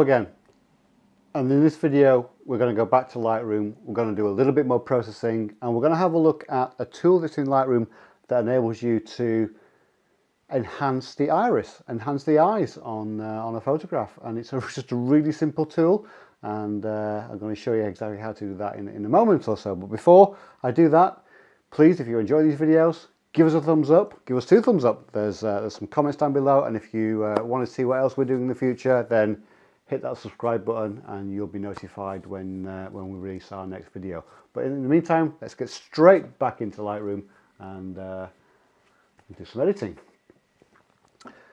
Again. And in this video, we're going to go back to Lightroom. We're going to do a little bit more processing and we're going to have a look at a tool that's in Lightroom that enables you to enhance the iris, enhance the eyes on, uh, on a photograph. And it's a, just a really simple tool. And uh, I'm going to show you exactly how to do that in, in a moment or so. But before I do that, please, if you enjoy these videos, give us a thumbs up, give us two thumbs up. There's, uh, there's some comments down below. And if you uh, want to see what else we're doing in the future, then hit that subscribe button and you'll be notified when, uh, when we release our next video. But in the meantime, let's get straight back into Lightroom and uh, do some editing.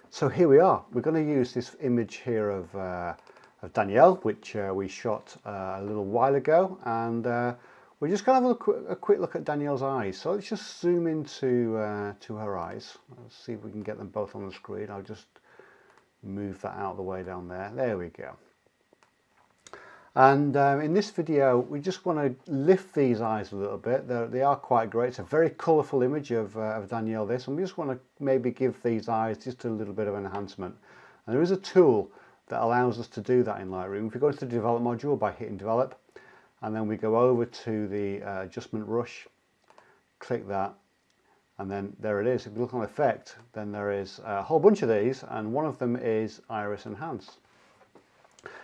So here we are. We're going to use this image here of, uh, of Danielle, which uh, we shot uh, a little while ago. And uh, we're just going to have a, quick, a quick look at Danielle's eyes. So let's just zoom into to her eyes. Let's see if we can get them both on the screen. I'll just move that out of the way down there. There we go. And um, in this video we just want to lift these eyes a little bit. They're, they are quite great. It's a very colourful image of, uh, of Danielle this and we just want to maybe give these eyes just a little bit of enhancement. And there is a tool that allows us to do that in Lightroom. If we go to the develop module by hitting develop and then we go over to the uh, adjustment brush click that and then there it is if you look on effect. Then there is a whole bunch of these and one of them is iris enhance.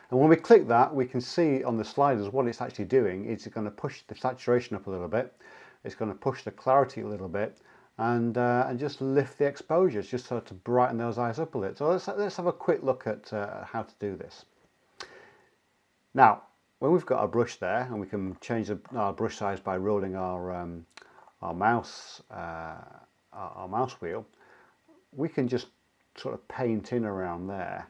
And when we click that we can see on the sliders what it's actually doing. It's going to push the saturation up a little bit. It's going to push the clarity a little bit and uh, and just lift the exposures just so to brighten those eyes up a little. So let's, let's have a quick look at uh, how to do this. Now when we've got our brush there and we can change the, our brush size by rolling our um, our mouse uh, our, mouse wheel we can just sort of paint in around there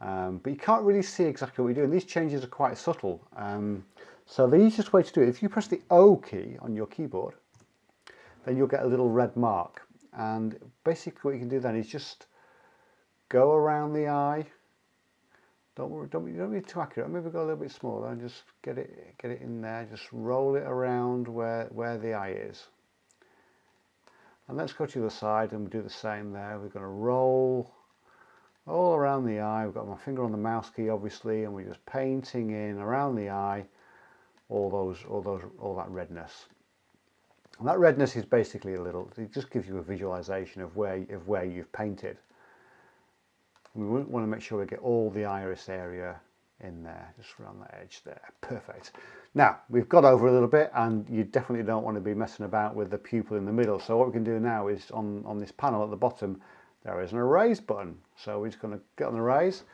um, but you can't really see exactly what we're doing these changes are quite subtle um, so the easiest way to do it if you press the O key on your keyboard then you'll get a little red mark and basically what you can do then is just go around the eye don't worry, don't be, don't be too accurate. Maybe go a little bit smaller and just get it get it in there. Just roll it around where the eye is. And let's go to the side and do the same there. We're going to roll all around the eye. We've got my finger on the mouse key obviously and we're just painting in around the eye all those all those all that redness. And that redness is basically a little it just gives you a visualization of where of where you've painted. We want to make sure we get all the iris area in there, just around the edge there. Perfect. Now, we've got over a little bit and you definitely don't want to be messing about with the pupil in the middle. So what we can do now is on, on this panel at the bottom, there is an erase button. So we're just going to get on the erase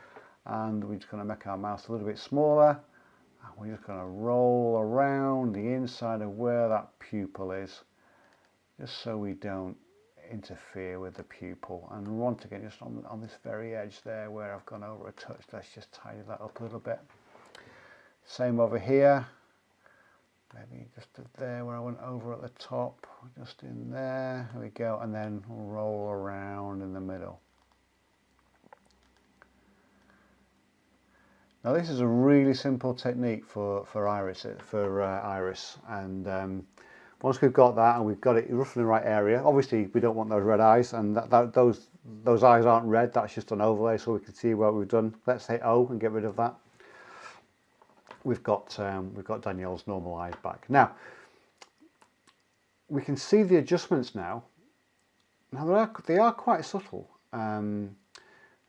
and we're just going to make our mouse a little bit smaller. And we're just going to roll around the inside of where that pupil is, just so we don't interfere with the pupil. And once again just on, on this very edge there where I've gone over a touch let's just tidy that up a little bit. Same over here. Maybe just there where I went over at the top just in there. There we go. And then roll around in the middle. Now this is a really simple technique for for iris for uh, iris. And um, once we've got that and we've got it roughly in the right area, obviously we don't want those red eyes and that, that, those those eyes aren't red, that's just an overlay so we can see what we've done. Let's hit O and get rid of that. We've got, um, we've got Danielle's normal eyes back. Now, we can see the adjustments now. Now they are, they are quite subtle. Um,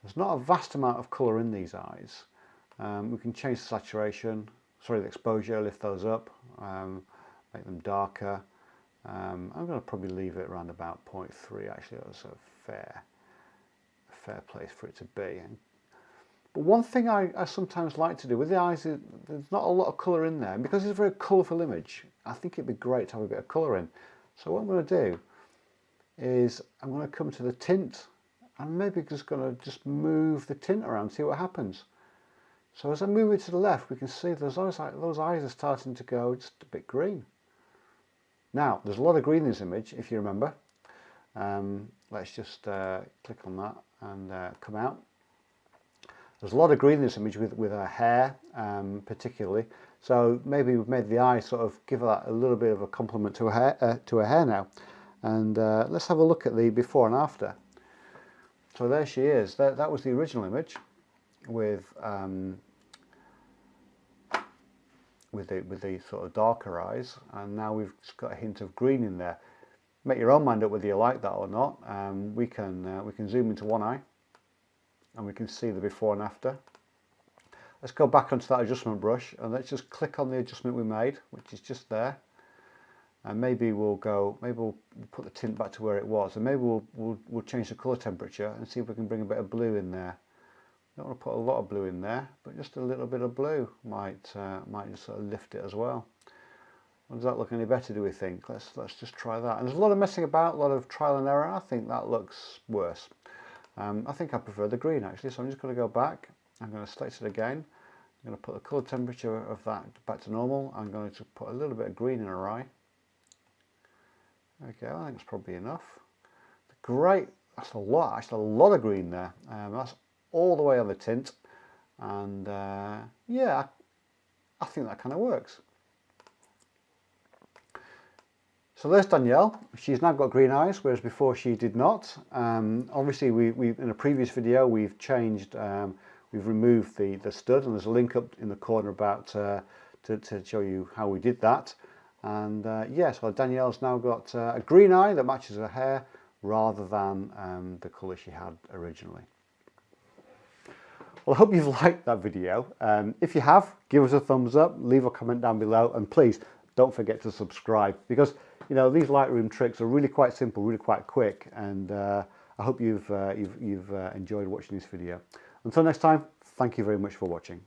there's not a vast amount of colour in these eyes. Um, we can change the saturation, sorry the exposure, lift those up. Um, make them darker. Um, I'm going to probably leave it around about 0.3 actually, that's a fair, fair place for it to be. But one thing I, I sometimes like to do with the eyes, is there's not a lot of colour in there, and because it's a very colourful image, I think it'd be great to have a bit of colour in. So what I'm going to do is I'm going to come to the tint and maybe just going to just move the tint around, see what happens. So as I move it to the left, we can see those eyes, those eyes are starting to go just a bit green. Now, there's a lot of green in this image, if you remember. Um, let's just uh, click on that and uh, come out. There's a lot of green in this image with, with her hair, um, particularly. So maybe we've made the eye sort of give that a little bit of a complement to her hair, uh, to her hair now. And uh, let's have a look at the before and after. So there she is. That, that was the original image with um, with the, with the sort of darker eyes and now we've got a hint of green in there. Make your own mind up whether you like that or not. Um, we, can, uh, we can zoom into one eye and we can see the before and after. Let's go back onto that adjustment brush and let's just click on the adjustment we made, which is just there. And maybe we'll go, maybe we'll put the tint back to where it was and maybe we'll, we'll, we'll change the colour temperature and see if we can bring a bit of blue in there. Don't want to put a lot of blue in there, but just a little bit of blue might uh, might just sort of lift it as well. Well, does that look any better, do we think? Let's, let's just try that. And there's a lot of messing about, a lot of trial and error. I think that looks worse. Um, I think I prefer the green actually, so I'm just going to go back. I'm going to select it again. I'm going to put the colour temperature of that back to normal. I'm going to put a little bit of green in her eye. Okay, I think it's probably enough. Great, that's a lot, actually a lot of green there. Um, that's all the way on the tint. And uh, yeah, I, think that kind of works. So there's Danielle. She's now got green eyes, whereas before she did not. Um, obviously, we, we in a previous video we've changed, um, we've removed the the stud, and there's a link up in the corner about uh, to, to show you how we did that. And uh, yes, yeah, so Danielle's now got uh, a green eye that matches her hair rather than um, the colour she had originally. Well, I hope you've liked that video. Um, if you have, give us a thumbs up, leave a comment down below, and please don't forget to subscribe because you know these Lightroom tricks are really quite simple, really quite quick, and uh, I hope you've uh, you've, you've uh, enjoyed watching this video. Until next time, thank you very much for watching.